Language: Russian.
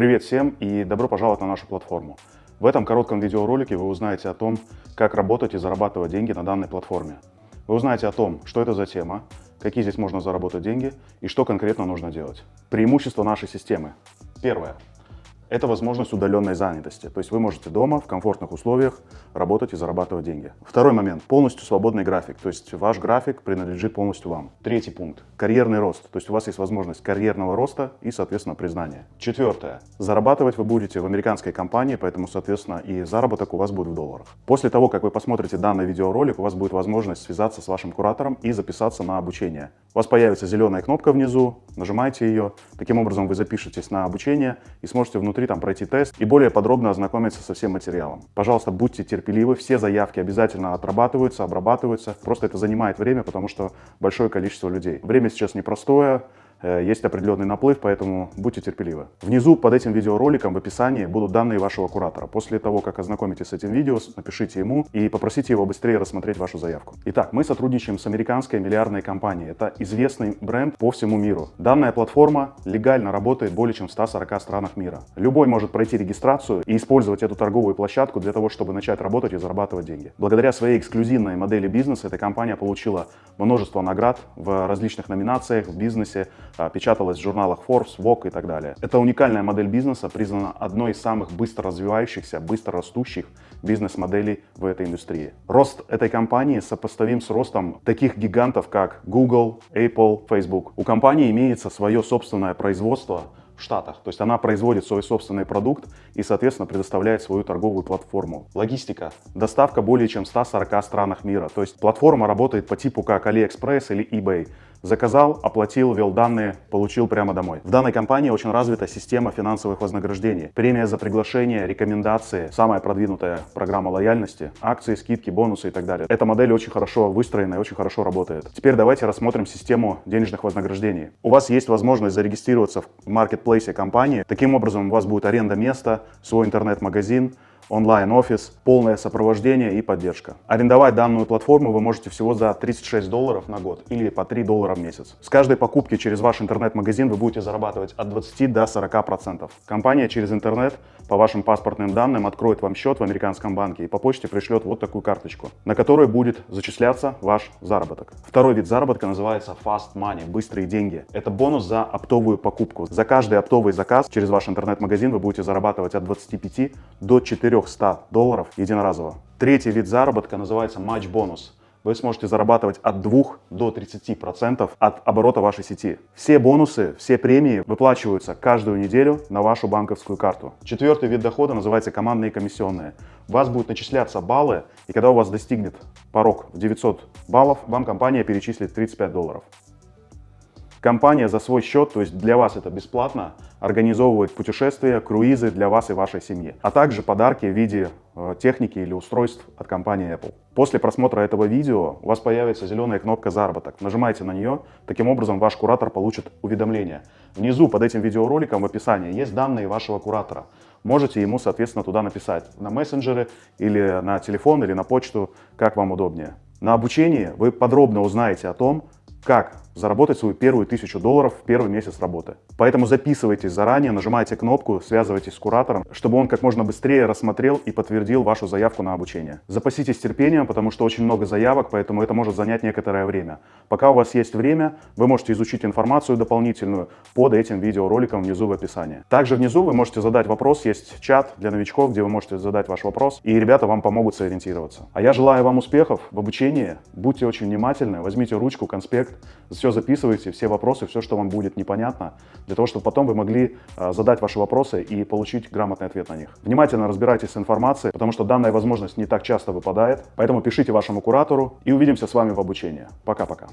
Привет всем и добро пожаловать на нашу платформу. В этом коротком видеоролике вы узнаете о том, как работать и зарабатывать деньги на данной платформе. Вы узнаете о том, что это за тема, какие здесь можно заработать деньги и что конкретно нужно делать. Преимущество нашей системы. Первое. Это возможность удаленной занятости. То есть вы можете дома в комфортных условиях работать и зарабатывать деньги. Второй момент. Полностью свободный график. То есть ваш график принадлежит полностью вам. Третий пункт. Карьерный рост. То есть у вас есть возможность карьерного роста и, соответственно, признания. Четвертое. Зарабатывать вы будете в американской компании, поэтому, соответственно, и заработок у вас будет в долларах. После того, как вы посмотрите данный видеоролик, у вас будет возможность связаться с вашим куратором и записаться на обучение. У вас появится зеленая кнопка внизу, нажимаете ее. Таким образом вы запишетесь на обучение и сможете внутри там пройти тест и более подробно ознакомиться со всем материалом. Пожалуйста, будьте терпеливы, все заявки обязательно отрабатываются, обрабатываются. Просто это занимает время, потому что большое количество людей. Время сейчас непростое, есть определенный наплыв, поэтому будьте терпеливы. Внизу под этим видеороликом в описании будут данные вашего куратора. После того, как ознакомитесь с этим видео, напишите ему и попросите его быстрее рассмотреть вашу заявку. Итак, мы сотрудничаем с американской миллиардной компанией. Это известный бренд по всему миру. Данная платформа легально работает более чем в 140 странах мира. Любой может пройти регистрацию и использовать эту торговую площадку для того, чтобы начать работать и зарабатывать деньги. Благодаря своей эксклюзивной модели бизнеса эта компания получила множество наград в различных номинациях в бизнесе, печаталась в журналах Forbes, Vogue и так далее. Это уникальная модель бизнеса, признана одной из самых быстро развивающихся, быстро растущих бизнес-моделей в этой индустрии. Рост этой компании сопоставим с ростом таких гигантов, как Google, Apple, Facebook. У компании имеется свое собственное производство, в Штатах. То есть она производит свой собственный продукт и, соответственно, предоставляет свою торговую платформу. Логистика. Доставка более чем в 140 странах мира. То есть платформа работает по типу как AliExpress или eBay. Заказал, оплатил, ввел данные, получил прямо домой. В данной компании очень развита система финансовых вознаграждений. Премия за приглашение, рекомендации, самая продвинутая программа лояльности, акции, скидки, бонусы и так далее. Эта модель очень хорошо выстроена и очень хорошо работает. Теперь давайте рассмотрим систему денежных вознаграждений. У вас есть возможность зарегистрироваться в маркетплейсе компании. Таким образом у вас будет аренда места, свой интернет-магазин, онлайн-офис, полное сопровождение и поддержка. Арендовать данную платформу вы можете всего за 36 долларов на год или по 3 доллара в месяц. С каждой покупки через ваш интернет-магазин вы будете зарабатывать от 20 до 40 процентов. Компания через интернет по вашим паспортным данным откроет вам счет в американском банке и по почте пришлет вот такую карточку, на которой будет зачисляться ваш заработок. Второй вид заработка называется Fast Money, быстрые деньги. Это бонус за оптовую покупку. За каждый оптовый заказ через ваш интернет-магазин вы будете зарабатывать от 25 до 4 300 долларов единоразово. Третий вид заработка называется матч-бонус. Вы сможете зарабатывать от 2 до 30% от оборота вашей сети. Все бонусы, все премии выплачиваются каждую неделю на вашу банковскую карту. Четвертый вид дохода называется командные комиссионные. У вас будут начисляться баллы, и когда у вас достигнет порог в 900 баллов, вам компания перечислит 35 долларов. Компания за свой счет, то есть для вас это бесплатно, организовывает путешествия, круизы для вас и вашей семьи, а также подарки в виде э, техники или устройств от компании Apple. После просмотра этого видео у вас появится зеленая кнопка «Заработок». Нажимайте на нее, таким образом ваш куратор получит уведомление. Внизу под этим видеороликом в описании есть данные вашего куратора. Можете ему, соответственно, туда написать на мессенджеры или на телефон или на почту, как вам удобнее. На обучении вы подробно узнаете о том, как заработать свою первую тысячу долларов в первый месяц работы. Поэтому записывайтесь заранее, нажимайте кнопку, связывайтесь с куратором, чтобы он как можно быстрее рассмотрел и подтвердил вашу заявку на обучение. Запаситесь терпением, потому что очень много заявок, поэтому это может занять некоторое время. Пока у вас есть время, вы можете изучить информацию дополнительную под этим видеороликом внизу в описании. Также внизу вы можете задать вопрос, есть чат для новичков, где вы можете задать ваш вопрос, и ребята вам помогут сориентироваться. А я желаю вам успехов в обучении, будьте очень внимательны, возьмите ручку, конспект, все записывайте, все вопросы, все, что вам будет непонятно, для того, чтобы потом вы могли а, задать ваши вопросы и получить грамотный ответ на них. Внимательно разбирайтесь с информацией, потому что данная возможность не так часто выпадает, поэтому пишите вашему куратору и увидимся с вами в обучении. Пока-пока.